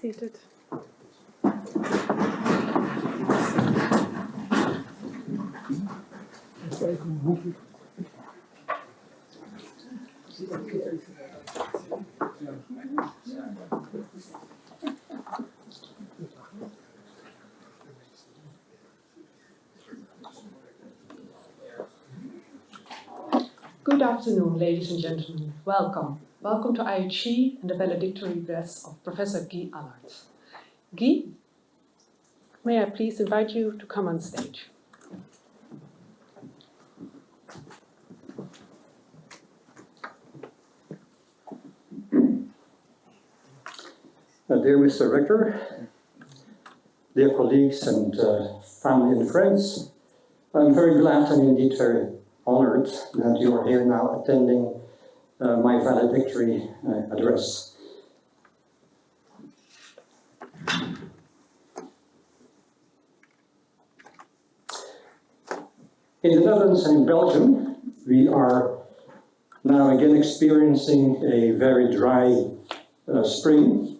Seated. Good afternoon, ladies and gentlemen. Welcome. Welcome to IHE and the valedictory address of Professor Guy Alaerts. Guy, may I please invite you to come on stage? Uh, dear Mr. Rector, dear colleagues and uh, family and friends, I'm very glad and indeed very honored that you are here now attending uh, my valedictory uh, address. In the Netherlands and in Belgium, we are now again experiencing a very dry uh, spring.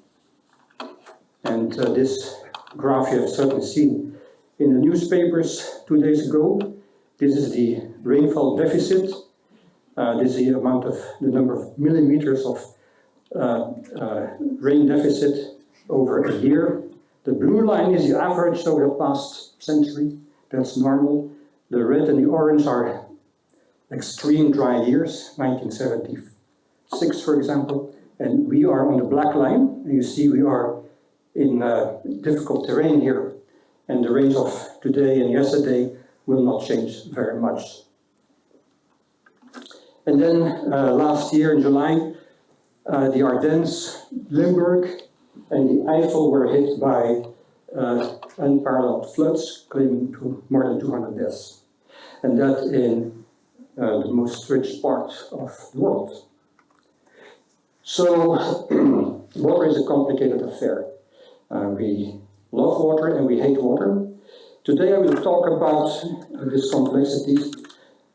And uh, this graph you have certainly seen in the newspapers two days ago. This is the rainfall deficit. Uh, this is the amount of the number of millimeters of uh, uh, rain deficit over a year. The blue line is the average over the past century. That's normal. The red and the orange are extreme dry years, 1976 for example. And we are on the black line. You see we are in uh, difficult terrain here. And the range of today and yesterday will not change very much. And then uh, last year in July, uh, the Ardennes, Limburg, and the Eifel were hit by uh, unparalleled floods, claiming to more than 200 deaths. And that in uh, the most rich part of the world. So, water is a complicated affair. Uh, we love water and we hate water. Today I will talk about this complexity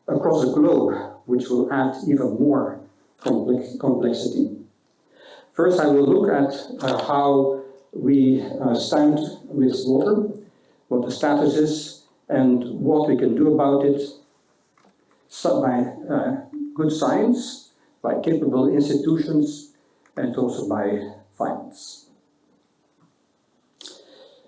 across the globe which will add even more complex complexity. First, I will look at uh, how we uh, stand with water, what the status is, and what we can do about it so by uh, good science, by capable institutions, and also by finance.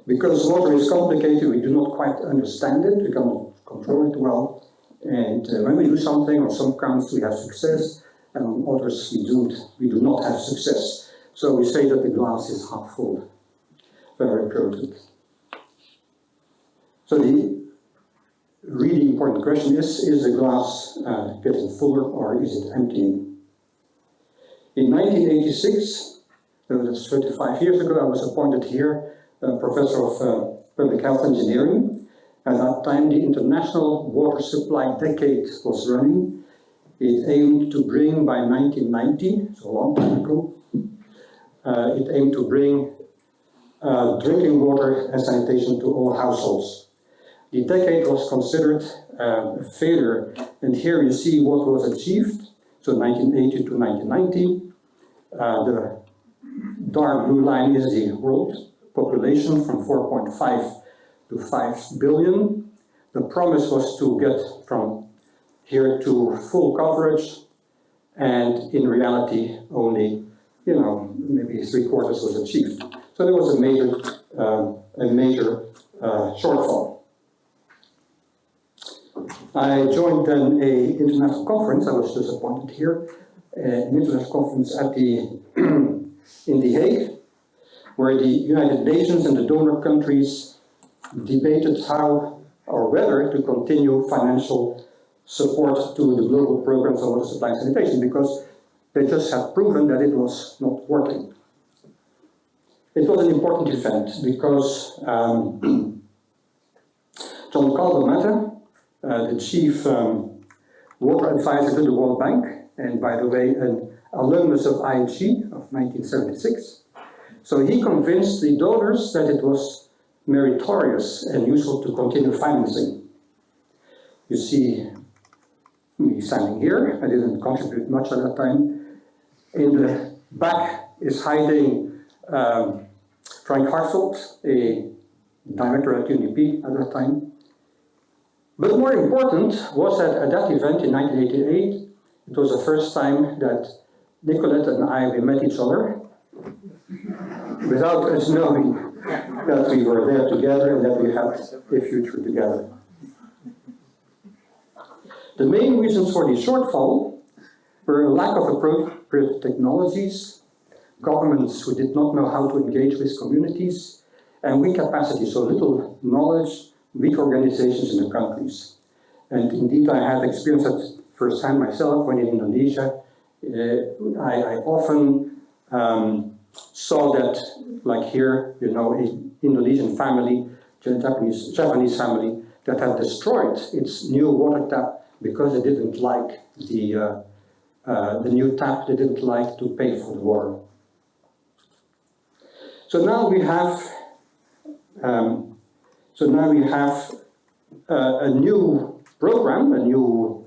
Because water is complicated, we do not quite understand it, we cannot control it well, and uh, when we do something, on some counts we have success, and on others we don't, we do not have success. So we say that the glass is half full. Very important. So the really important question is, is the glass uh, getting fuller or is it emptying? In 1986, that was 35 years ago, I was appointed here, uh, professor of uh, public health engineering, at that time, the international water supply decade was running. It aimed to bring by 1990, so a long time ago, uh, it aimed to bring uh, drinking water and sanitation to all households. The decade was considered uh, a failure, and here you see what was achieved. So 1980 to 1990, uh, the dark blue line is the world population from 4.5 to 5 billion. The promise was to get from here to full coverage and in reality only, you know, maybe three quarters was achieved. So there was a major, um, a major uh, shortfall. I joined then a international conference, I was just appointed here, uh, an international conference at the, in The Hague, where the United Nations and the donor countries debated how or whether to continue financial support to the global programs on water supply and sanitation because they just had proven that it was not working. It was an important event because um, John Calvo uh, the chief um, water advisor to the World Bank, and by the way, an alumnus of IHE of 1976. So he convinced the donors that it was meritorious and useful to continue financing. You see me standing here, I didn't contribute much at that time. In the back is hiding um, Frank Hartvelt, a director at UNDP at that time. But more important was that at that event in 1988, it was the first time that Nicolette and I, we met each other without us knowing that we were there together and that we had a future together. The main reasons for the shortfall were a lack of appropriate technologies, governments who did not know how to engage with communities, and weak capacity, so little knowledge, weak organizations in the countries. And indeed, I had experienced that firsthand myself when in Indonesia. Uh, I, I, often um, saw that, like here, you know, Indonesian family, Japanese, Japanese family, that had destroyed its new water tap because they didn't like the, uh, uh, the new tap, they didn't like to pay for the water. So now we have, um, so now we have uh, a new program, a new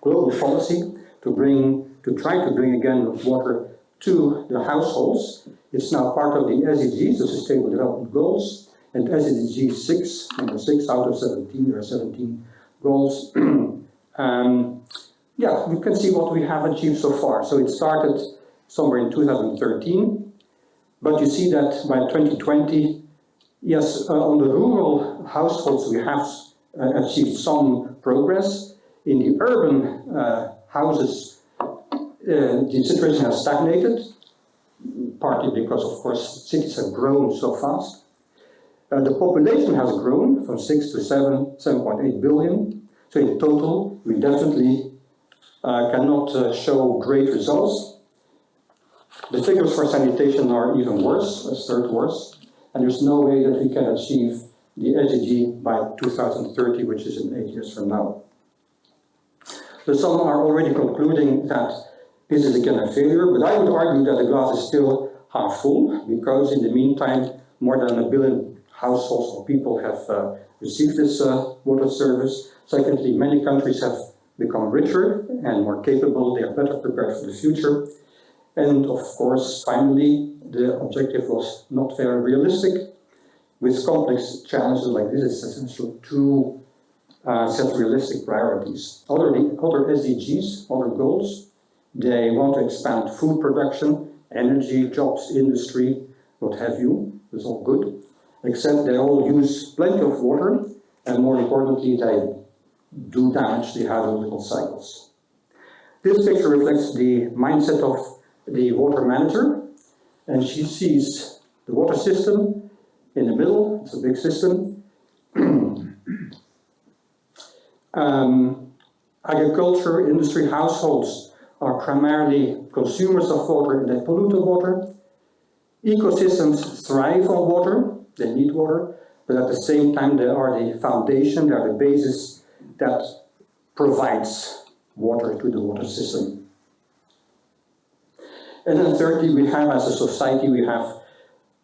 global policy to bring, to try to bring again water to the households. It's now part of the SDGs, the Sustainable Development Goals, and SDG 6, number 6 out of 17, there are 17 goals. um, yeah, we can see what we have achieved so far. So it started somewhere in 2013, but you see that by 2020, yes, uh, on the rural households we have uh, achieved some progress. In the urban uh, houses, the situation has stagnated, partly because, of course, cities have grown so fast. Uh, the population has grown from 6 to 7, 7.8 billion. So in total, we definitely uh, cannot uh, show great results. The figures for sanitation are even worse, a third worse. And there's no way that we can achieve the SDG by 2030, which is in eight years from now. So some are already concluding that this is again a failure, but I would argue that the glass is still half full, because in the meantime, more than a billion households or people have uh, received this uh, water service. Secondly, many countries have become richer and more capable, they are better prepared for the future. And of course, finally, the objective was not very realistic. With complex challenges like this, it's essential to uh, set realistic priorities. Other, other SDGs, other goals, they want to expand food production, energy, jobs, industry, what have you. It's all good. Except they all use plenty of water, and more importantly, they do damage the hydrological cycles. This picture reflects the mindset of the water manager, and she sees the water system in the middle, it's a big system, Um, agriculture, industry, households are primarily consumers of water and they pollute the water. Ecosystems thrive on water, they need water, but at the same time they are the foundation, they are the basis that provides water to the water system. And then thirdly, we have as a society, we have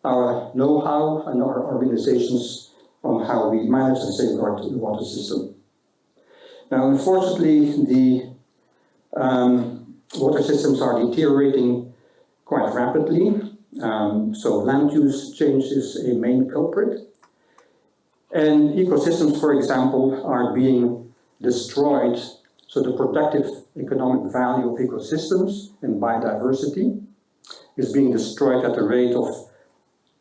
our know-how and our organizations on how we manage and safeguard the water system. Now, unfortunately, the um, water systems are deteriorating quite rapidly. Um, so land use change is a main culprit. And ecosystems, for example, are being destroyed. So the productive economic value of ecosystems and biodiversity is being destroyed at a rate of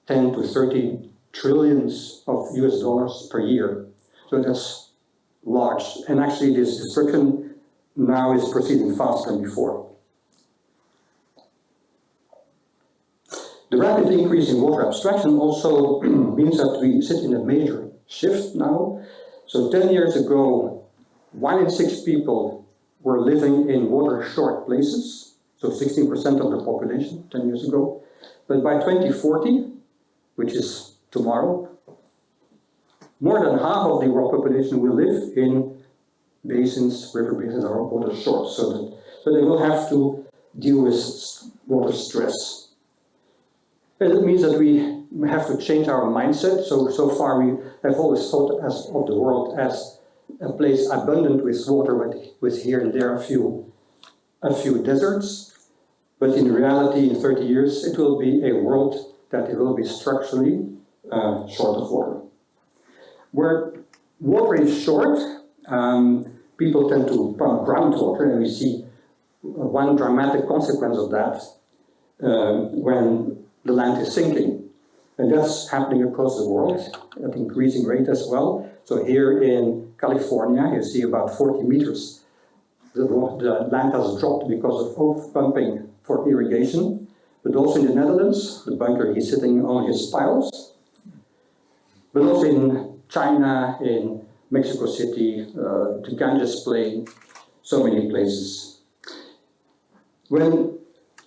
10 to 30 trillions of US dollars per year. So that's large. And actually this destruction now is proceeding faster than before. The rapid increase in water abstraction also means that we sit in a major shift now. So 10 years ago, one in six people were living in water-short places, so 16% of the population 10 years ago. But by 2040, which is tomorrow, more than half of the world population will live in basins, river basins or water short, so that so they will have to deal with water stress. And it means that we have to change our mindset. So so far we have always thought as of the world as a place abundant with water, with, with here and there a few a few deserts. But in reality, in 30 years, it will be a world that it will be structurally uh, short of water. Where water is short, um, people tend to pump groundwater, and we see one dramatic consequence of that um, when the land is sinking. And that's happening across the world at increasing rate as well. So here in California, you see about 40 meters. The, the land has dropped because of over-pumping for irrigation. But also in the Netherlands, the bunker he's sitting on his piles. But also in China, in Mexico City, uh, the Ganges Plain, so many places. When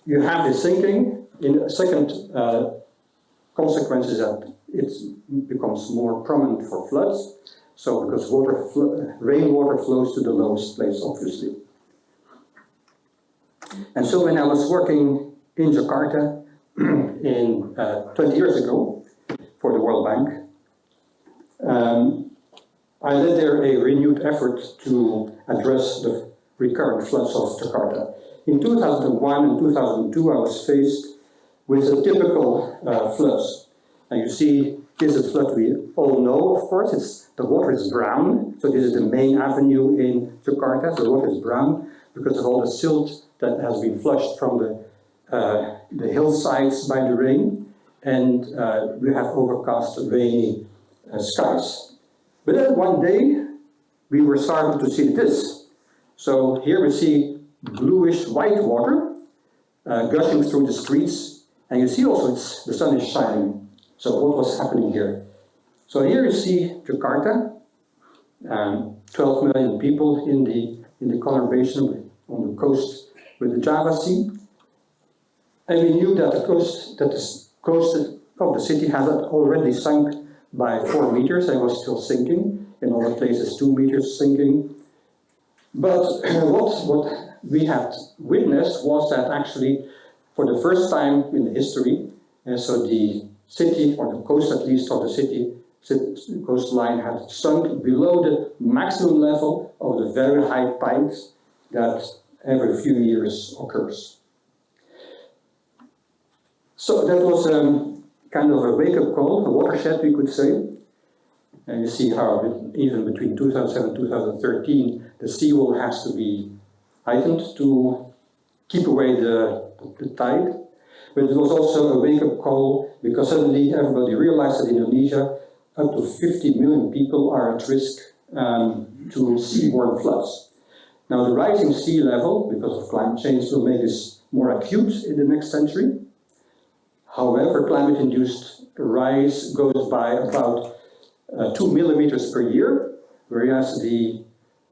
you have this sinking, in a second uh, consequence is that it becomes more prominent for floods. So because water, rainwater flows to the lowest place, obviously. And so when I was working in Jakarta in uh, 20 years ago for the World Bank, um, I led there a renewed effort to address the recurrent floods of Jakarta. In 2001 and 2002 I was faced with a typical uh, floods. And you see, this is a flood we all know, of course. It's, the water is brown, so this is the main avenue in Jakarta. So the water is brown because of all the silt that has been flushed from the, uh, the hillsides by the rain. And uh, we have overcast rainy uh, skies. But then one day, we were starting to see this. So here we see bluish white water uh, gushing through the streets. And you see also the sun is shining. So what was happening here? So here you see Jakarta, um, 12 million people in the, in the conurbation on the coast with the Java Sea. And we knew that the coast, that the coast of the city had already sunk by four meters I was still sinking. In other places, two meters sinking. But what, what we had witnessed was that actually, for the first time in the history, and so the city, or the coast at least of the city, coastline had sunk below the maximum level of the very high tide that every few years occurs. So that was um, kind of a wake-up call, a watershed we could say. And you see how even between 2007 and 2013 the seawall has to be heightened to keep away the, the tide. But it was also a wake-up call because suddenly everybody realized that in Indonesia up to 50 million people are at risk um, to seaborne floods. Now the rising sea level, because of climate change, will make this more acute in the next century. However, climate-induced rise goes by about uh, two millimeters per year, whereas the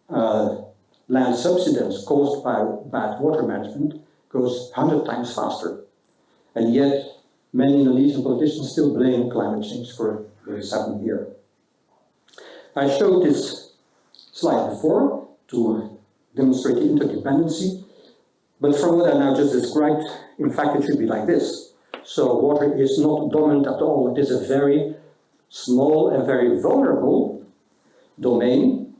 uh, land subsidence caused by bad water management goes 100 times faster. And yet, many Indonesian politicians still blame climate change for what is happening here. I showed this slide before to demonstrate interdependency. But from what I now just described, in fact, it should be like this. So water is not dominant at all. It is a very small and very vulnerable domain.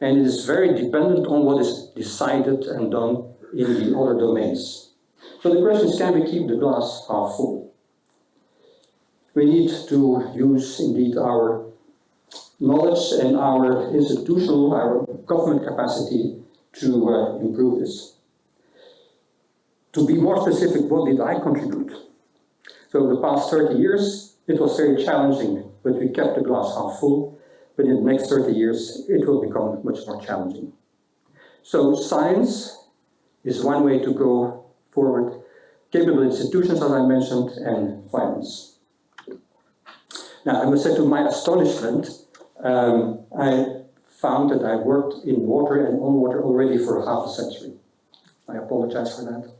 And it is very dependent on what is decided and done in the other domains. So the question is, can we keep the glass half full? We need to use, indeed, our knowledge and our institutional, our government capacity to uh, improve this. To be more specific, what did I contribute? So the past 30 years, it was very challenging, but we kept the glass half full. But in the next 30 years, it will become much more challenging. So science is one way to go forward. Capable institutions, as I mentioned, and finance. Now, I must say to my astonishment, um, I found that I worked in water and on water already for half a century. I apologize for that.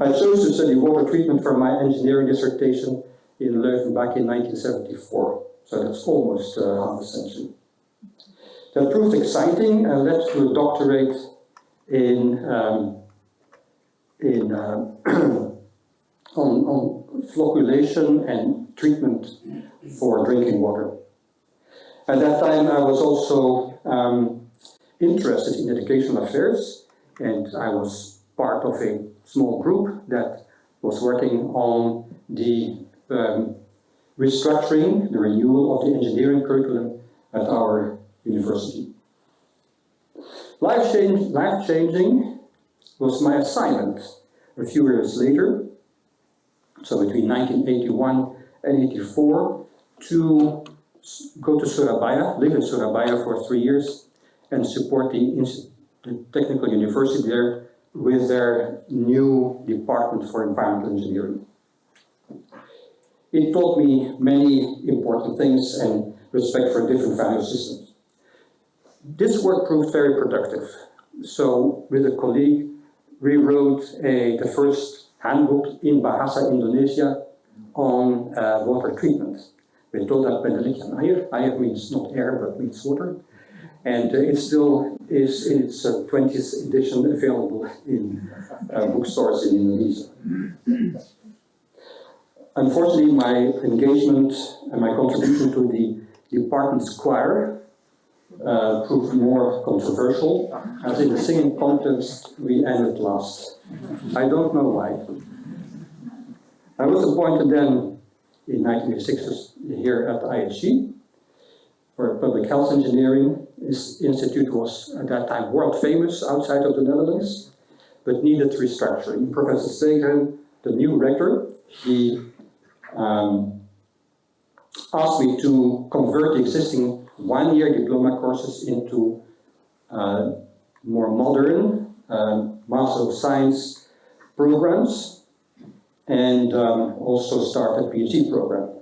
I chose to study water treatment for my engineering dissertation in Leuven back in 1974. So that's almost uh, half a century. That proved exciting and led to a doctorate in, um, in uh, on, on flocculation and treatment for drinking water. At that time, I was also um, interested in educational affairs, and I was part of a small group that was working on the um, restructuring, the renewal of the engineering curriculum at our university. Life, change, life changing was my assignment a few years later, so between 1981 and 84, to go to Surabaya, live in Surabaya for three years, and support the, the technical university there with their new department for environmental engineering. It taught me many important things and respect for different value systems. This work proved very productive. So with a colleague, we wrote a, the first handbook in Bahasa Indonesia on uh, water treatment. We told that Benedictine air. Air means not air, but means water. And uh, it still is in its uh, 20th edition available in uh, bookstores in Indonesia. Unfortunately, my engagement and my contribution to the department's choir uh, proved more controversial, as in the singing contest we ended last. I don't know why. I was appointed then in 1986 here at IHE for public health engineering. This institute was at that time world famous outside of the Netherlands, but needed restructuring. Professor Segeren, the new rector, he um, asked me to convert the existing one-year diploma courses into uh, more modern um, Master of Science programs and um, also start a PhD program.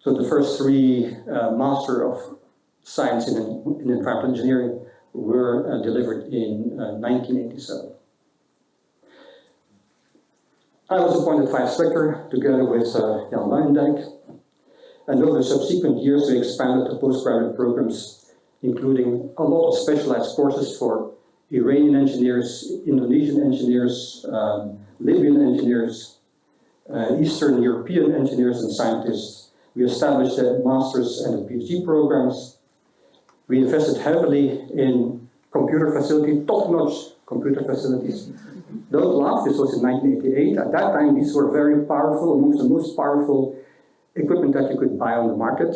So the first three uh, Master of Science in, in Environmental Engineering were uh, delivered in 1987. Uh, I was appointed vice rector together with uh, Jan Luijendijk. And over the subsequent years, we expanded the postgraduate programs, including a lot of specialized courses for Iranian engineers, Indonesian engineers, um, Libyan engineers, uh, Eastern European engineers and scientists. We established the master's and PhD programs. We invested heavily in computer facility, top-notch computer facilities. Don't laugh, this was in 1988. At that time, these were very powerful, amongst the most powerful equipment that you could buy on the market.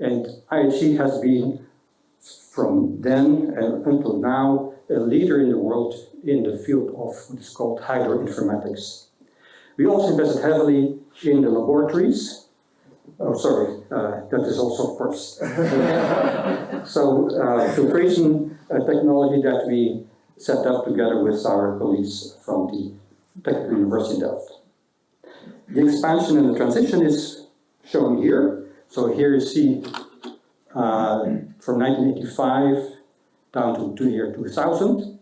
And IHE has been, from then until now, a leader in the world in the field of what is called hydroinformatics. We also invested heavily in the laboratories. Oh, sorry, uh, that is also, first. so, uh, filtration uh, technology that we set up together with our colleagues from the Technical University Delft. The expansion and the transition is shown here. So here you see uh, from 1985 down to the year 2000.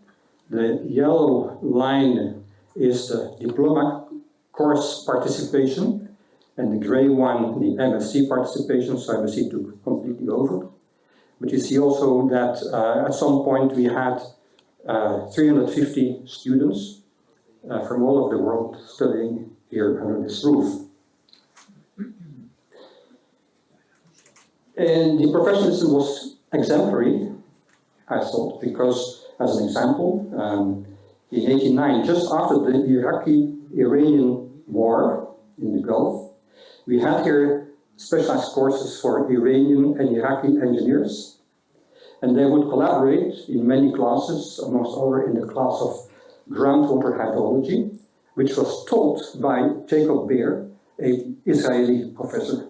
The yellow line is the diploma course participation and the gray one the MSc participation, so MSc took completely over. But you see also that uh, at some point we had uh, 350 students uh, from all over the world studying here under this roof. And the professionalism was exemplary, I thought, because, as an example, um, in 89, just after the Iraqi-Iranian war in the Gulf, we had here specialized courses for Iranian and Iraqi engineers, and they would collaborate in many classes, amongst other in the class of groundwater hydrology, which was taught by Jacob Bear, a Israeli professor.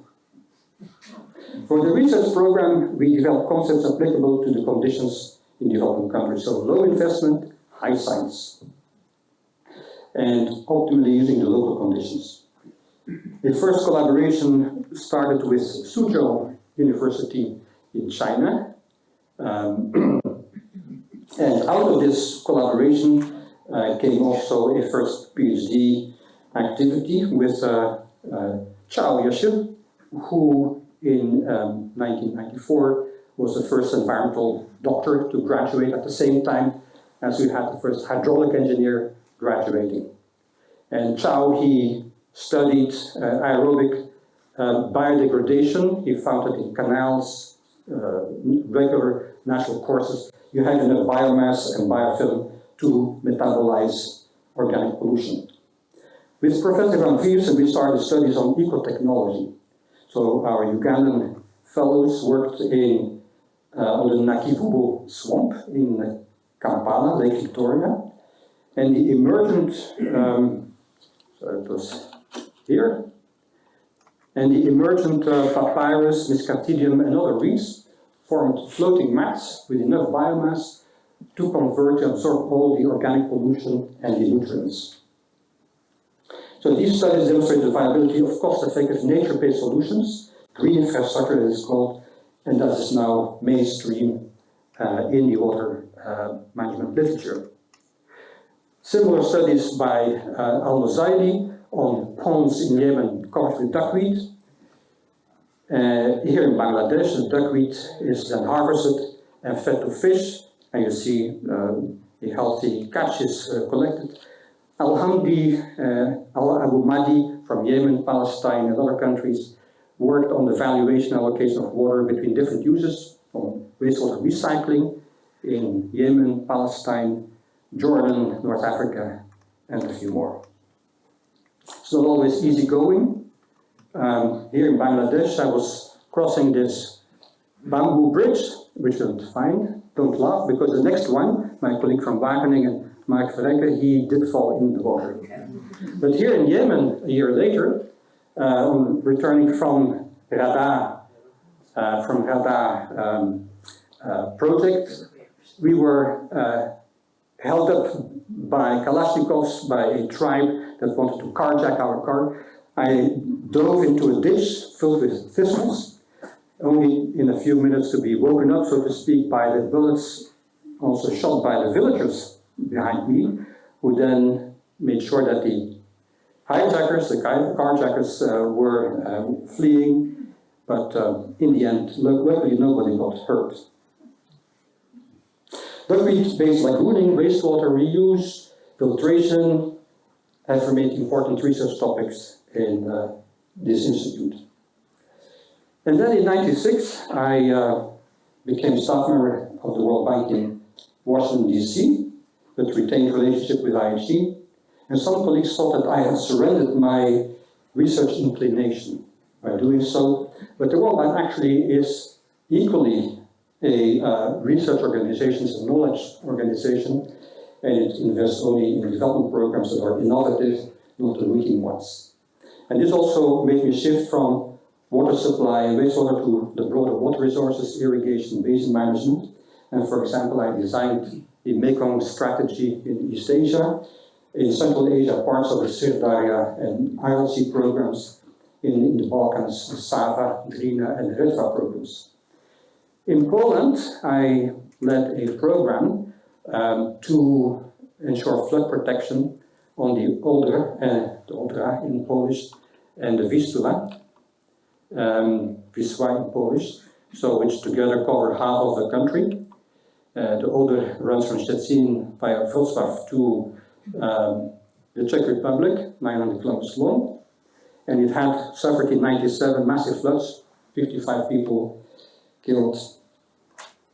For the research program, we developed concepts applicable to the conditions in developing countries. So low investment, high science. And optimally using the local conditions. The first collaboration started with Suzhou University in China. Um, and out of this collaboration uh, came also a first PhD activity with uh, uh, Chao Yeshe, who in um, 1994 was the first environmental doctor to graduate at the same time as we had the first hydraulic engineer graduating. And Chao, he studied uh, aerobic uh, biodegradation. He found that in canals, uh, regular natural courses, you have enough biomass and biofilm to metabolize organic pollution. With Professor Van Vierssen, we started studies on ecotechnology. So our Ugandan fellows worked in, uh, on the Nakivubo swamp in Kampala, Lake Victoria, and the emergent, um, so it was here, and the emergent uh, papyrus, Miscanthidium and other reeds formed floating mats with enough biomass to convert and absorb all the organic pollution and the nutrients. So these studies demonstrate the viability of cost-effective nature-based solutions, green infrastructure as it's called, and that is now mainstream uh, in the water uh, management literature. Similar studies by uh, Al-Mozaidi on ponds in Yemen covered with duckweed. Uh, here in Bangladesh, the duckweed is then harvested and fed to fish, and you see uh, the healthy catch is uh, collected. Al-Hamdi uh, Al-Abu Mahdi from Yemen, Palestine, and other countries worked on the valuation allocation of water between different uses, from wastewater recycling in Yemen, Palestine, Jordan, North Africa, and a few more. It's not always easy going. Um, here in Bangladesh, I was crossing this bamboo bridge, which you don't find. Don't laugh, because the next one, my colleague from Wageningen, Mark Verrenke, he did fall in the water. But here in Yemen, a year later, uh, returning from Rada, uh, from Rada um, uh, project, we were uh, held up by Kalashnikovs, by a tribe that wanted to carjack our car. I dove into a ditch filled with thistles, only in a few minutes to be woken up, so to speak, by the bullets also shot by the villagers behind me, who then made sure that the hijackers, the carjackers, uh, were uh, fleeing, but uh, in the end, luckily nobody got hurt. Duckweed-based lagooning, wastewater reuse, filtration have remained important research topics in uh, this institute. And then in 96, I uh, became staff member of the World Bank in Washington, D.C., but retained relationship with IHE. And some colleagues thought that I had surrendered my research inclination by doing so. But the World Bank actually is equally a uh, research organization, a knowledge organization, and it invests only in development programs that are innovative, not the routine ones. And this also made me shift from water supply and wastewater to the broader water resources, irrigation, basin management. And for example, I designed the Mekong strategy in East Asia, in Central Asia, parts of the Sirdarya and ILC programs, in, in the Balkans, the Sava, Drina, and Redva programs. In Poland, I led a program um, to ensure flood protection on the Oder, uh, the Odra in Polish, and the Vistula, um, Wisła in Polish, so which together cover half of the country. Uh, the Oder runs from Szczecin via Wrocław to um, the Czech Republic, 900 kilometers long, and it had suffered in 97 massive floods, 55 people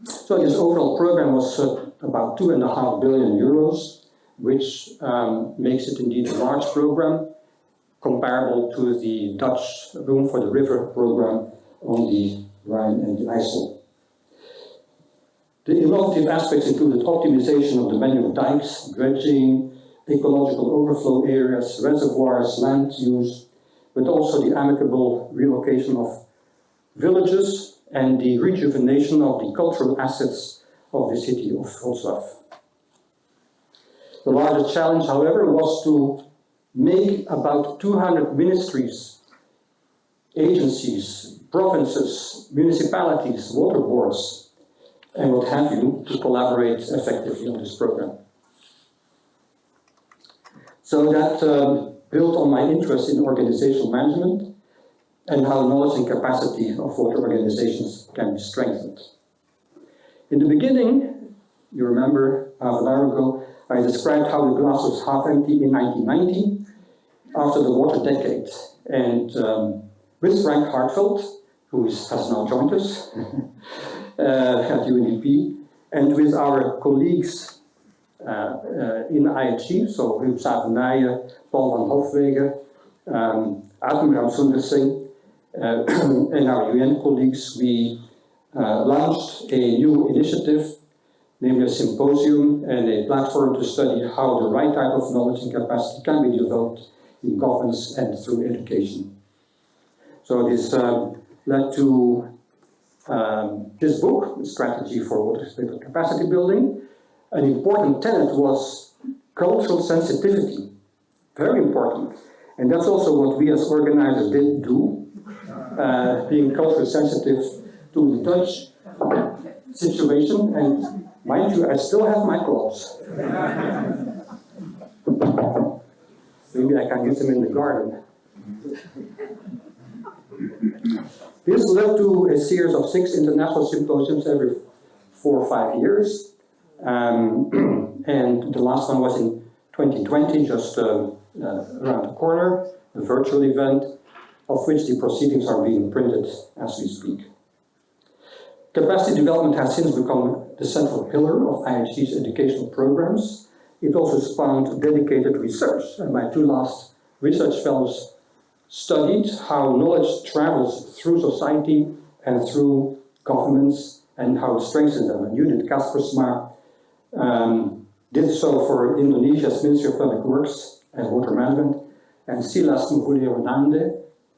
So this overall program was uh, about two and a half billion euros, which um, makes it indeed a large program, comparable to the Dutch Room for the River program on the Rhine and the IJssel. The innovative aspects included optimization of the manual dikes, dredging, ecological overflow areas, reservoirs, land use, but also the amicable relocation of villages and the rejuvenation of the cultural assets of the city of Wrocław. The largest challenge, however, was to make about 200 ministries, agencies, provinces, municipalities, water boards, and what have you, to collaborate effectively on this program. So that um, built on my interest in organizational management and how knowledge and capacity of water organizations can be strengthened. In the beginning, you remember half an hour ago, I described how the glass was half empty in 1990, after the water decade. And um, with Frank Hartvelt, who is, has now joined us uh, at UNDP, and with our colleagues uh, uh, in IHE, so Huub Savenije, Paul van Hofwegen, um, uh, and our UN colleagues, we uh, launched a new initiative, namely a symposium and a platform to study how the right type of knowledge and capacity can be developed in governance and through education. So this um, led to um, this book, Strategy for Water Capacity Building. An important tenet was cultural sensitivity, very important. And that's also what we as organizers did do, uh, being culturally sensitive to the Dutch situation. And mind you, I still have my clothes. Maybe I can use them in the garden. This led to a series of six international symposiums every four or five years. Um, and the last one was in 2020, just uh, uh, around the corner, a virtual event, of which the proceedings are being printed as we speak. Capacity development has since become the central pillar of IHE's educational programs. It also spawned dedicated research, and my two last research fellows studied how knowledge travels through society and through governments and how it strengthens them. And Judith Kaspersma um, did so for Indonesia's Ministry of Public Works and Water Management, and Silas Mvule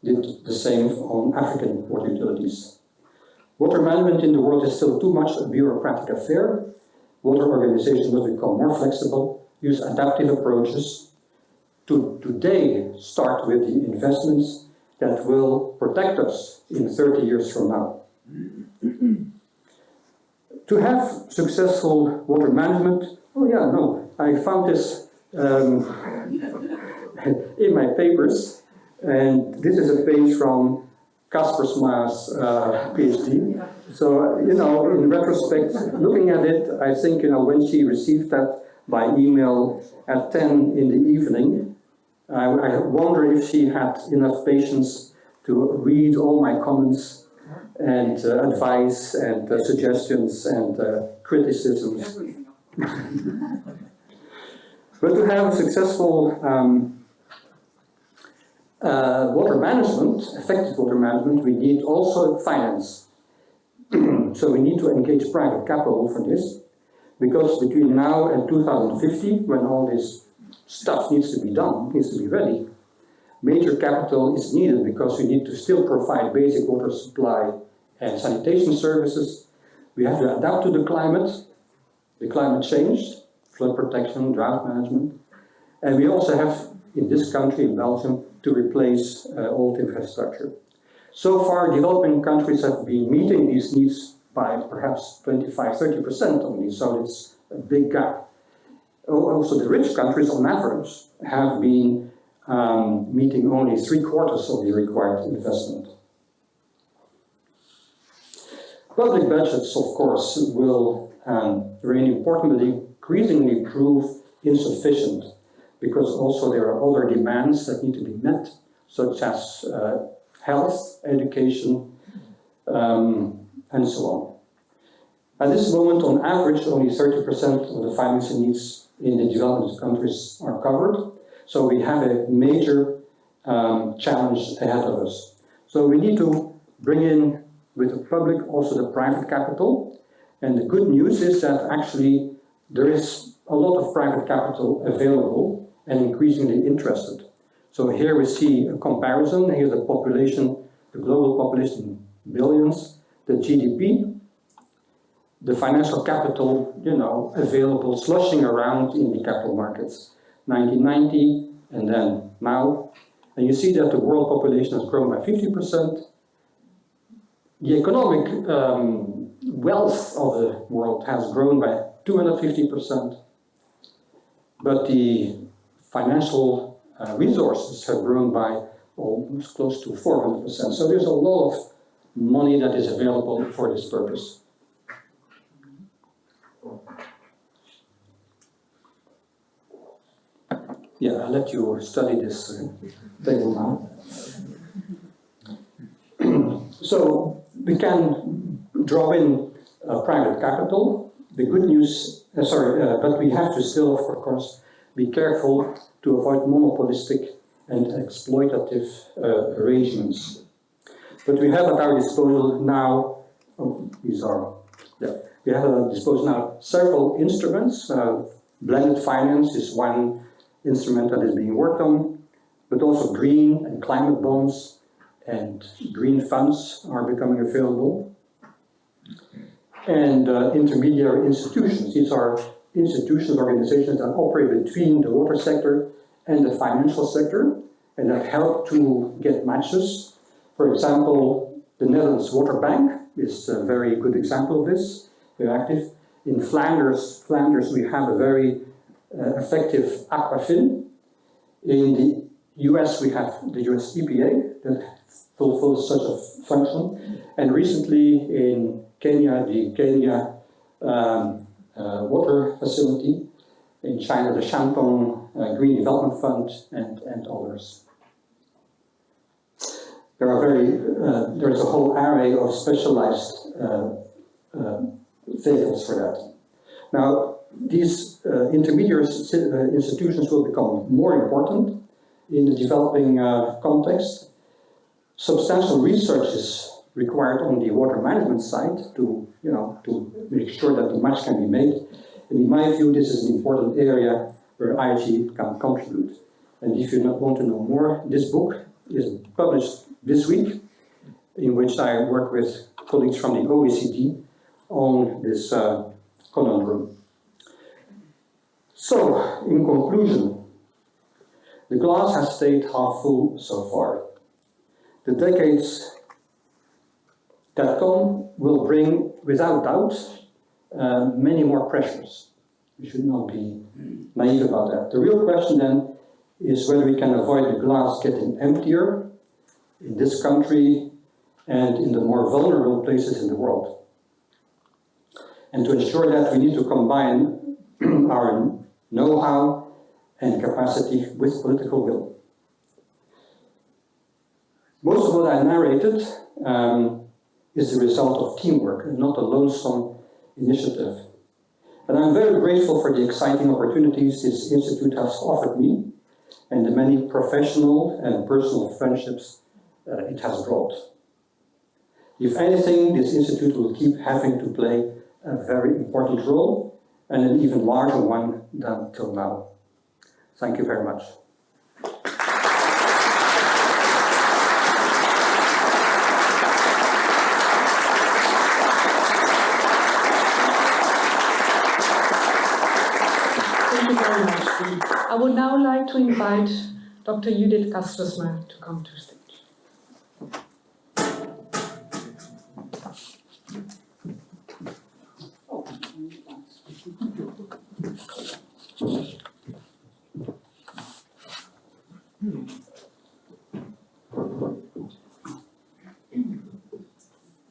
did the same on African water utilities. Water management in the world is still too much a bureaucratic affair. Water organizations must become more flexible, use adaptive approaches, to today start with the investments that will protect us in 30 years from now. to have successful water management, oh yeah, no, I found this um, in my papers, and this is a page from Kaspersma's uh, PhD. So, you know, in retrospect, looking at it, I think, you know, when she received that by email at 10 in the evening, I, I wonder if she had enough patience to read all my comments and uh, advice and uh, suggestions and uh, criticisms. but to have a successful um, uh, water management, effective water management, we need also finance. so we need to engage private capital for this, because between now and 2050, when all this stuff needs to be done, needs to be ready. Major capital is needed because we need to still provide basic water supply and sanitation services. We have to adapt to the climate, the climate change, flood protection, drought management. And we also have, in this country, in Belgium, to replace uh, old infrastructure. So far, developing countries have been meeting these needs by perhaps 25, 30% only, so it's a big gap also the rich countries on average have been um, meeting only three quarters of the required investment. Public budgets, of course, will um, remain important, but increasingly prove insufficient because also there are other demands that need to be met, such as uh, health, education, um, and so on. At this moment, on average, only 30% of the financing needs in the developed countries are covered. So we have a major um, challenge ahead of us. So we need to bring in with the public also the private capital. And the good news is that actually there is a lot of private capital available and increasingly interested. So here we see a comparison. Here's the population, the global population billions, the GDP, the financial capital, you know, available, sloshing around in the capital markets. 1990 and then now. And you see that the world population has grown by 50%. The economic um, wealth of the world has grown by 250%. But the financial uh, resources have grown by almost close to 400%. So there's a lot of money that is available for this purpose. Yeah, I'll let you study this uh, table now. so we can draw in uh, private capital the good news, uh, sorry, uh, but we have to still, of course, be careful to avoid monopolistic and exploitative uh, arrangements. But we have at our disposal now, oh, these are, yeah, we have at our disposal now several instruments. Uh, blended finance is one instrument that is being worked on, but also green and climate bonds and green funds are becoming available. And uh, intermediary institutions, these are institutions, organizations that operate between the water sector and the financial sector and that help to get matches. For example, the Netherlands Water Bank is a very good example of this. We're active. In Flanders, Flanders we have a very uh, effective Aquafin. In the US we have the US EPA that fulfills such a function. And recently in Kenya, the Kenya um, Water Facility, in China the Shandong uh, Green Development Fund, and, and others. There are very, uh, there is a whole array of specialized uh, uh, vehicles for that. Now, these uh, intermediate institutions will become more important in the developing context. Substantial research is required on the water management side to, you know, to make sure that the match can be made. And in my view, this is an important area where IHE can contribute. And if you want to know more, this book is published this week, in which I work with colleagues from the OECD on this uh, conundrum. So, in conclusion, the glass has stayed half full so far. The decades that come will bring, without doubt, uh, many more pressures. We should not be naive about that. The real question then is whether we can avoid the glass getting emptier in this country and in the more vulnerable places in the world. And to ensure that, we need to combine our know-how and capacity with political will. Most of what I narrated um, is the result of teamwork and not a lonesome initiative. And I'm very grateful for the exciting opportunities this institute has offered me and the many professional and personal friendships uh, it has brought. If anything, this institute will keep having to play a very important role and an even larger one than till now. Thank you very much. Thank you very much. I would now like to invite Dr. Judith Kaspersma to come to stage.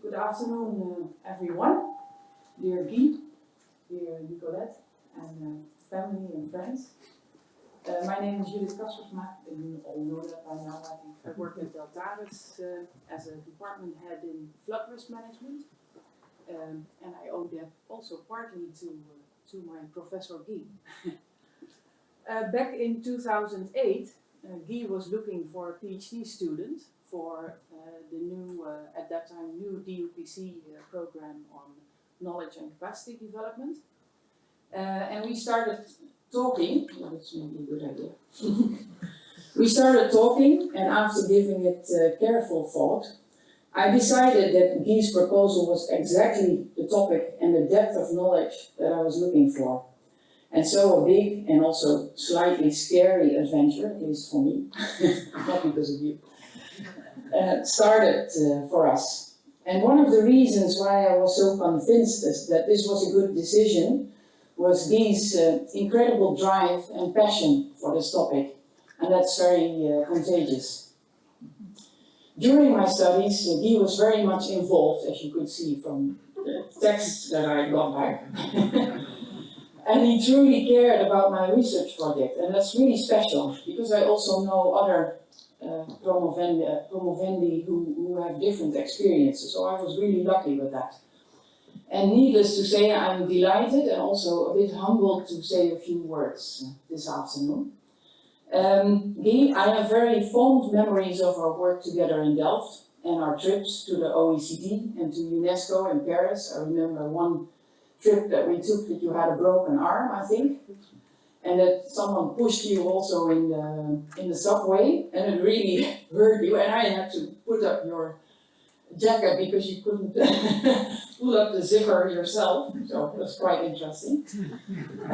Good afternoon, uh, everyone. Dear Guy, dear Nicolette, and uh, family and friends. Uh, my name is Judith Kaspersma, and you all know that by now, I think. I work at Deltares uh, as a department head in flood risk management. Um, and I owe that also partly to, uh, to my professor Guy. uh, back in 2008, uh, Guy was looking for a PhD student for uh, the new, at that time, new DUPC program on knowledge and capacity development. And we started talking, that's maybe a good idea. we started talking, and after giving it uh, careful thought, I decided that Guy's proposal was exactly the topic and the depth of knowledge that I was looking for. And so a big and also slightly scary adventure, at least for me, not because of you, uh, started uh, for us. And one of the reasons why I was so convinced that this was a good decision was Guy's uh, incredible drive and passion for this topic. And that's very uh, contagious. During my studies, uh, Guy was very much involved, as you could see from the texts that I got back. and he truly cared about my research project, and that's really special, because I also know other uh, promovendi, promovendi who, who have different experiences, so I was really lucky with that. And needless to say, I'm delighted and also a bit humbled to say a few words this afternoon. Um, I have very fond memories of our work together in Delft and our trips to the OECD and to UNESCO in Paris. I remember one trip that we took that you had a broken arm, I think. And that someone pushed you also in the, in the subway and it really hurt you and I had to put up your jacket because you couldn't pull up the zipper yourself, so it was quite interesting.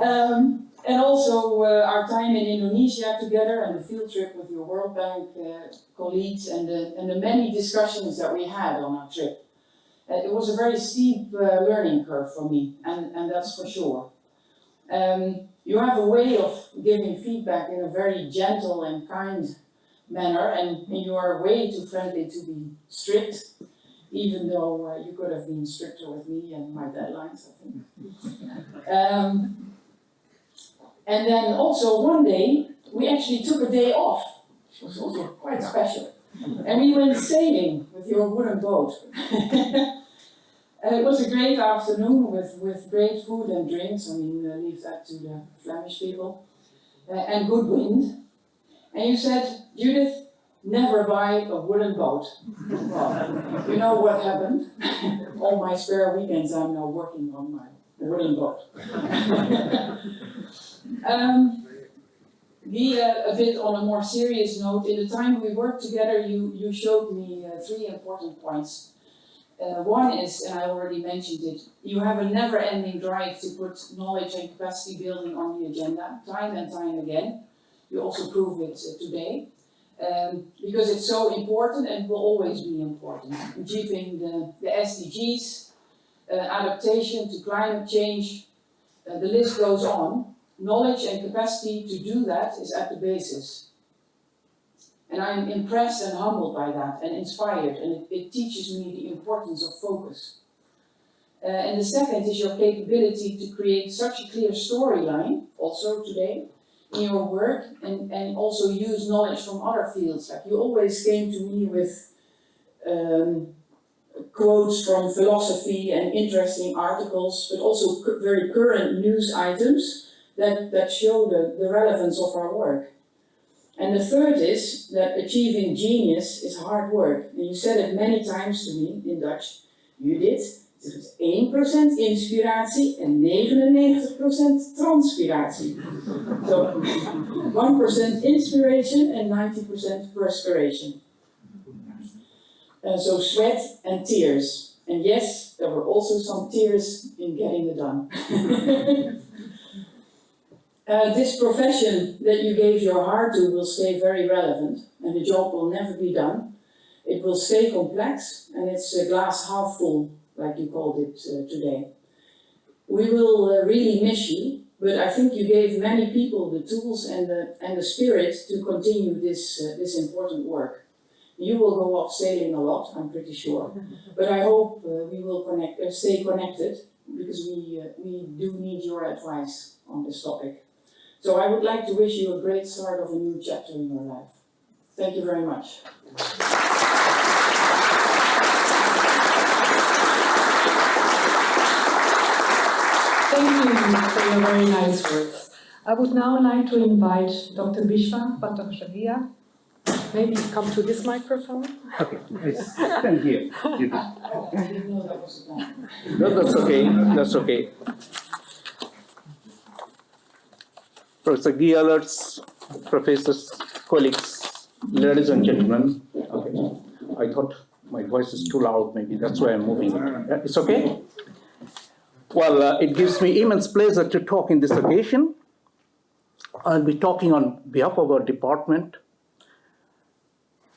um, and also uh, our time in Indonesia together and the field trip with your World Bank uh, colleagues and the, and the many discussions that we had on our trip. Uh, it was a very steep uh, learning curve for me, and, and that's for sure. Um, you have a way of giving feedback in a very gentle and kind manner, and, and you are way too friendly to be strict, even though uh, you could have been stricter with me and my deadlines, I think. Um, and then also one day, we actually took a day off, which was also quite special. And we went sailing with your wooden boat. and it was a great afternoon with, with great food and drinks. I mean, uh, leave that to the Flemish people. Uh, and good wind. And you said, Judith, never buy a wooden boat. Well, you know what happened? All my spare weekends I'm now working on my wooden boat. um, Guy, uh, a bit on a more serious note, in the time we worked together, you, you showed me uh, three important points. Uh, one is, and I already mentioned it, you have a never-ending drive to put knowledge and capacity building on the agenda, time and time again. You also prove it today. Um, because it's so important and will always be important. Achieving the, the SDGs, uh, adaptation to climate change, uh, the list goes on. Knowledge and capacity to do that is at the basis. And I'm impressed and humbled by that and inspired and it, it teaches me the importance of focus. Uh, and the second is your capability to create such a clear storyline, also today, in your work and, and also use knowledge from other fields. Like you always came to me with um, quotes from philosophy and interesting articles, but also very current news items that, that show the, the relevance of our work. And the third is that achieving genius is hard work. And you said it many times to me in Dutch. Judith, er is 1% inspiratie en 99% transpiratie. So 1% inspiration and 90% perspiration. Uh, so sweat and tears. And yes, there were also some tears in getting it done. uh, this profession that you gave your heart to will stay very relevant and the job will never be done. It will stay complex and it's a glass half full like you called it uh, today. We will uh, really miss you, but I think you gave many people the tools and the, and the spirit to continue this, uh, this important work. You will go off sailing a lot, I'm pretty sure, but I hope uh, we will connect, uh, stay connected because we, uh, we do need your advice on this topic. So I would like to wish you a great start of a new chapter in your life. Thank you very much. Thank you for your very nice words. I would now like to invite Dr. Biswa Bhattacharya. Maybe come to this microphone. Okay, I stand here. You do. I didn't know that was a plan. No, that's okay, that's okay. Professor Guy Alaerts, professors, colleagues, ladies and gentlemen. Okay, I thought my voice is too loud, maybe that's why I'm moving it. Uh, It's okay? Well, uh, it gives me immense pleasure to talk in this occasion. I'll be talking on behalf of our department.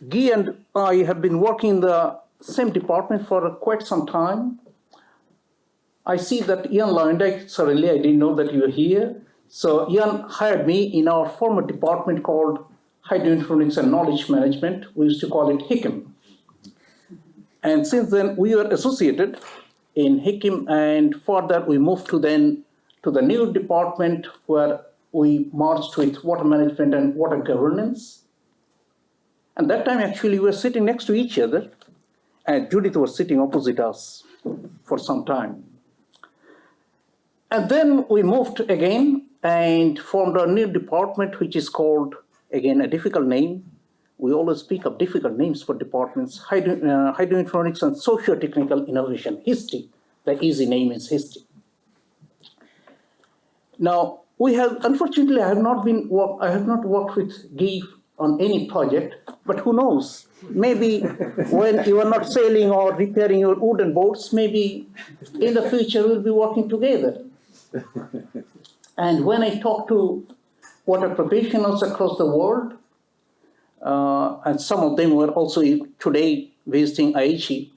Guy and I have been working in the same department for quite some time. I see that Jan Luijendijk, suddenly I didn't know that you were here. So Jan hired me in our former department called Hydroinformatics and Knowledge Management. We used to call it HICM. And since then, we were associated in HICM and further we moved to then to the new department where we merged with water management and water governance. And that time actually we were sitting next to each other and Judith was sitting opposite us. for some time. And then we moved again and formed a new department, which is called, again, a difficult name. We always speak of difficult names for departments, hydro, uh, hydroinformatics and socio-technical innovation, HISTI. The easy name is HISTI. Now, we have, unfortunately, I have not been, I have not worked with Guy on any project, but who knows? Maybe when you are not sailing or repairing your wooden boats, maybe in the future we'll be working together. And when I talk to water professionals across the world, and some of them were also today visiting IHE,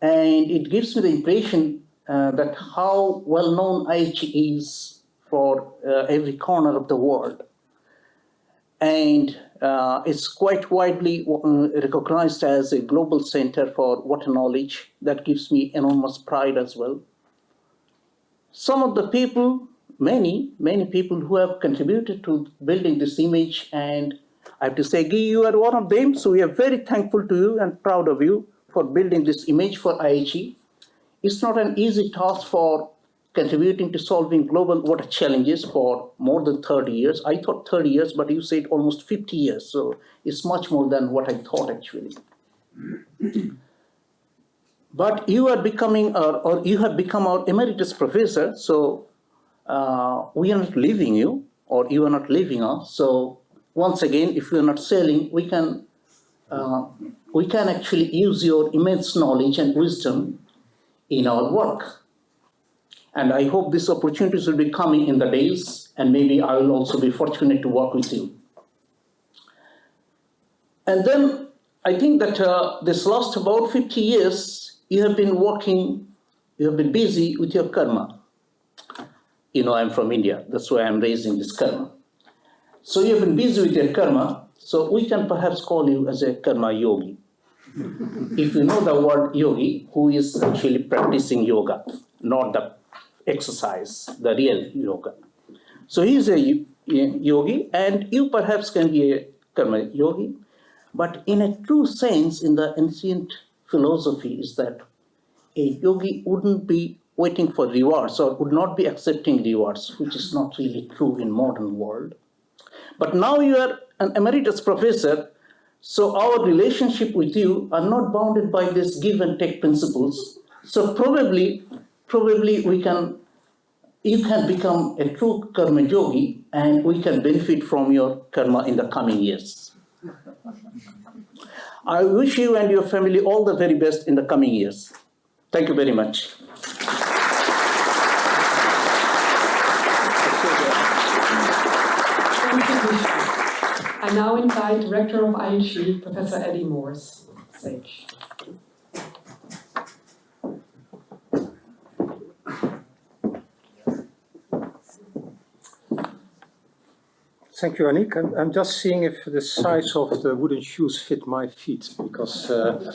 and it gives me the impression uh, that how well known IHE is for uh, every corner of the world. And uh, it's quite widely uh, recognized as a global center for water knowledge. That gives me enormous pride as well. Some of the people, many, many people who have contributed to building this image, and I have to say, Guy, you are one of them, so we are very thankful to you and proud of you for building this image for IHE. It's not an easy task for contributing to solving global water challenges for more than 30 years. I thought 30 years, but you said almost 50 years, so it's much more than what I thought actually. but you are becoming, our, or you have become our emeritus professor, so uh, we are not leaving you, or you are not leaving us. So once again, if are not selling, we can, uh, we can actually use your immense knowledge and wisdom in our work. And I hope these opportunities will be coming in the days, and maybe I will also be fortunate to work with you. And then I think that uh, this last about 50 years, you have been working, you have been busy with your karma. You know, I'm from India, that's why I'm raising this karma. So you have been busy with your karma, so we can perhaps call you as a karma yogi. if you know the word yogi, who is actually practicing yoga, not the exercise, the real yoga. So he is a yogi, and you perhaps can be a karma yogi, but in a true sense, in the ancient philosophy, is that a yogi wouldn't be waiting for rewards or would not be accepting rewards, which is not really true in modern world. But now you are an emeritus professor, so our relationship with you are not bounded by these give and take principles. So probably, probably we can, you can become a true karma yogi and we can benefit from your karma in the coming years. I wish you and your family all the very best in the coming years. Thank you very much. Thank you, Misha. I now invite Director of IHE, Professor Eddy Moors. Thank you, Anik. I'm, I'm, just seeing if the size of the wooden shoes fit my feet, because uh,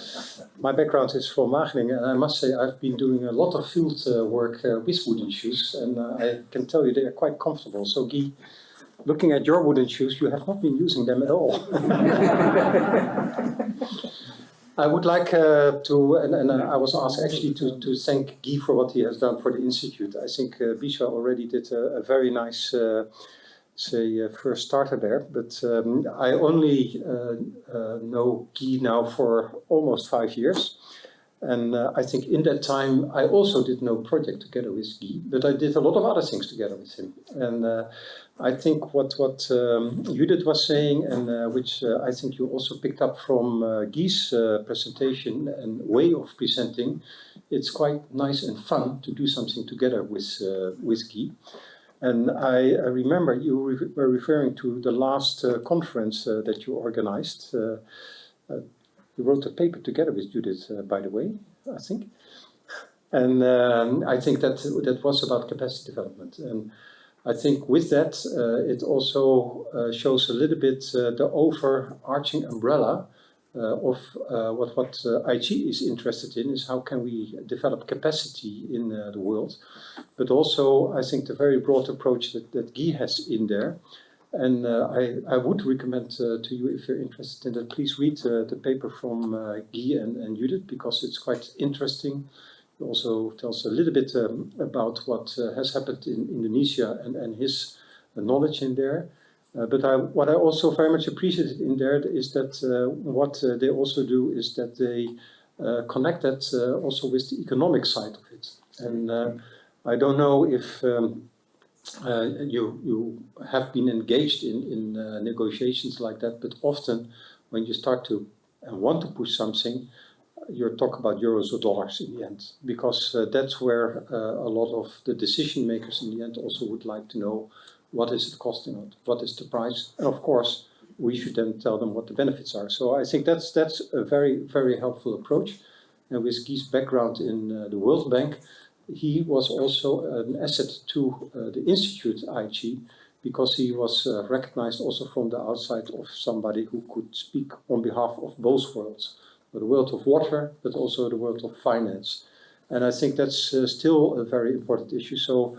my background is from Wageningen, and I must say I've been doing a lot of field uh, work uh, with wooden shoes, and uh, I can tell you they are quite comfortable. So, Guy, looking at your wooden shoes, you have not been using them at all. I would like uh, to, and, and I was asked actually to, to thank Guy for what he has done for the Institute. I think uh, Bisha already did a, a very nice say uh, first starter there, but um, I only uh, uh, know Guy now for almost five years. And uh, I think in that time I also did no project together with Guy, but I did a lot of other things together with him. And uh, I think what, what um, Judith was saying, and uh, which I think you also picked up from Guy's presentation and way of presenting, it's quite nice and fun to do something together with, with Guy. And I, I remember you re were referring to the last uh, conference uh, that you organized. Uh, uh you wrote a paper together with Judith, uh, by the way, I think. And um, I think that that was about capacity development. And I think with that, uh, it also shows a little bit the overarching umbrella uh, of uh, what, what uh, IHE is interested in is how can we develop capacity in the world. But also, I think the very broad approach that, that Guy has in there, And uh, I, I would recommend uh, to you, if you're interested in that, please read uh, the paper from uh, Guy and, and Judith because it's quite interesting. Also tells a little bit um, about what uh, has happened in Indonesia and, and his uh, knowledge in there. Uh, but I, what I also very much appreciated in there is that uh, what uh, they also do is that they uh, connect that uh, also with the economic side of it. And I don't know if um, you, you have been engaged in, in negotiations like that, but often when you start to and want to push something, you talk about euros or dollars in the end, because uh, that's where uh, a lot of the decision makers in the end also would like to know what is it costing, what is the price, and of course we should then tell them what the benefits are. So I think that's that's a very very helpful approach. And with Guy's background in uh, the World Bank, he was also an asset to uh, the institute IHE because he was uh, recognized also from the outside of somebody who could speak on behalf of both worlds, the world of water, but also the world of finance. And I think that's uh, still a very important issue. So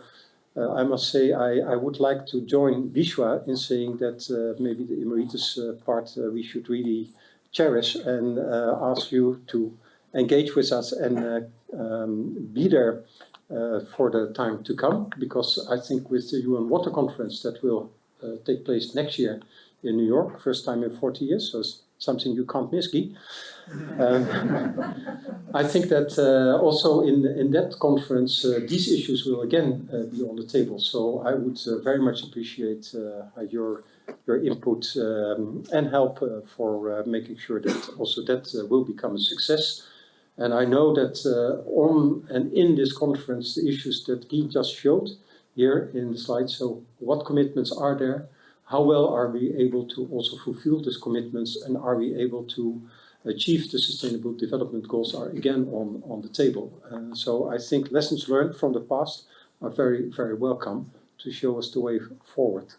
uh, I must say I, I would like to join Vishwa in saying that uh, maybe the emeritus uh, part uh, we should really cherish and ask you to engage with us and um, be there for the time to come because I think with the UN Water Conference that will take place next year in New York, first time in 40 years, so it's something you can't miss, Guy. Um, I think that uh, also in, in that conference, uh, these issues will again uh, be on the table. So I would uh, very much appreciate uh, your your input um, and help uh, for making sure that also that will become a success. And I know that on and in this conference, the issues that Guy just showed here in the slide, so what commitments are there? How well are we able to also fulfill these commitments and are we able to achieve the sustainable development goals are again on, on the table. Uh, so I think lessons learned from the past are very, very welcome to show us the way forward.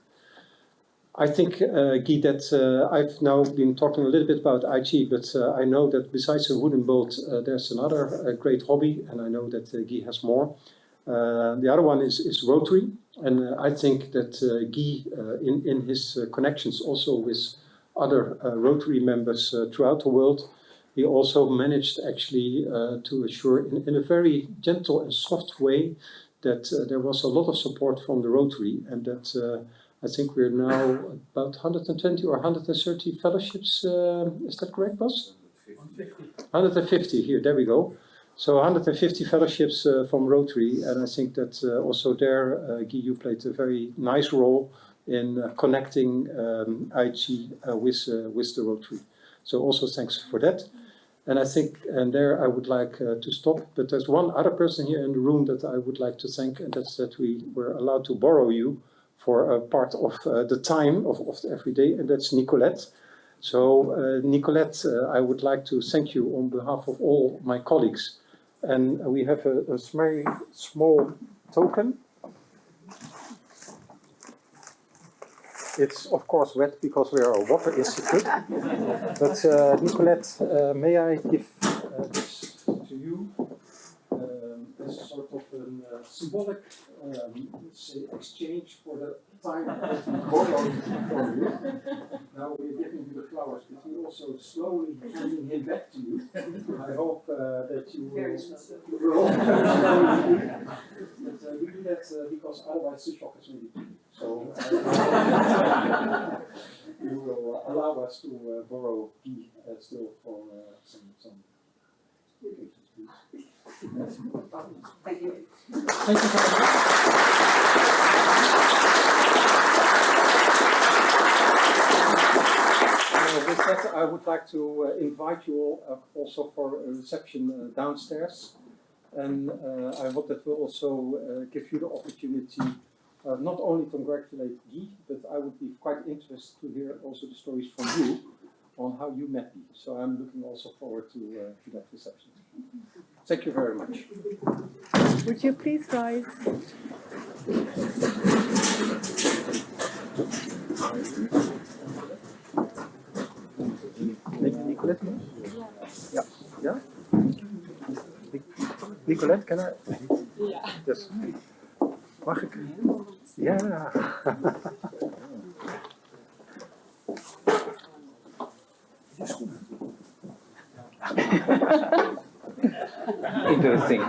I think, uh, Guy, that uh, I've now been talking a little bit about IHE, but uh, I know that besides a wooden boat, uh, there's another great hobby, and I know that uh, Guy has more. Uh, the other one is, is Rotary, and I think that Guy, in, in his connections also with other uh, Rotary members uh, throughout the world, he also managed actually uh, to assure in, in a very gentle and soft way that there was a lot of support from the Rotary and that I think we're now about 120 or 130 fellowships. Is that correct, boss? 150 here, there we go. So 150 fellowships uh, from Rotary, and I think that uh, also there, uh, Guy, you played a very nice role in uh, connecting um, IHE uh, with, uh, with the Rotary. So also thanks for that. And I think, and there I would like uh, to stop, but there's one other person here in the room that I would like to thank, and that's that we were allowed to borrow you for a part of uh, the time of, of every day, and that's Nicolette. So uh, Nicolette, I would like to thank you on behalf of all my colleagues. And we have a, a very small token. It's of course wet because we are a water institute. but uh, Nicolette, uh, may I give uh, this to you um, as a sort of a uh, symbolic um, say exchange for the time that we borrowed from you. Now we're giving you the flowers, but we're also slowly handing him back to you. I hope uh, that you will. Very slowly. you will but uh, we do that uh, because otherwise the shock is really deep. So uh, you will allow us to uh, borrow key uh, still for uh, some some. occasions, please. Thank you. Thank you very much. Uh, with that, I would like to uh, invite you all uh, also for a reception uh, downstairs. And uh, I hope that will also uh, give you the opportunity uh, not only congratulate Guy, but I would be quite interested to hear also the stories from you on how you met me. So I'm looking also forward to, uh, to that reception. Thank you very much. Would you please rise? Nic- Nicolette? Ja. Ja? Nicolette, can I? Ja. Yes. Mag ik? Yeah. Então assim.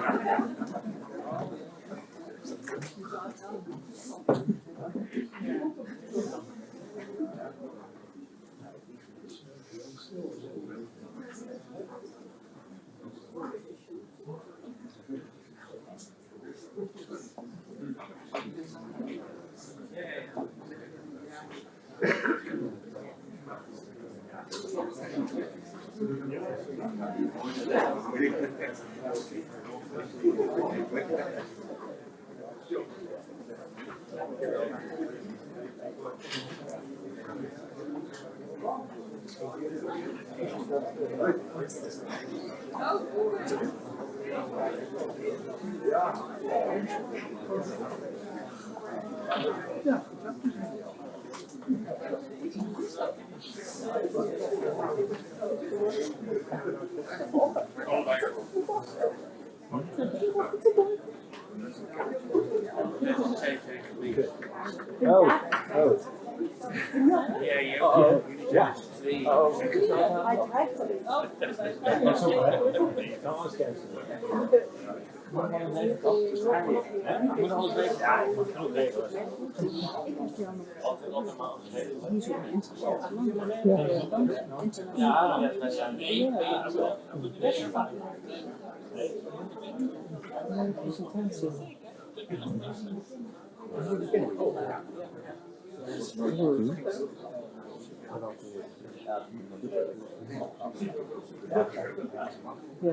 Ja, Oh, oh. Yeah, yeah. Ik moet alles weten Ja, ik moet alles regelen. Ja, dat Ja.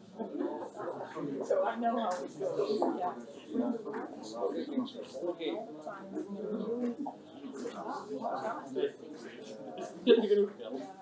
So I know how it goes, yeah. Okay. Okay.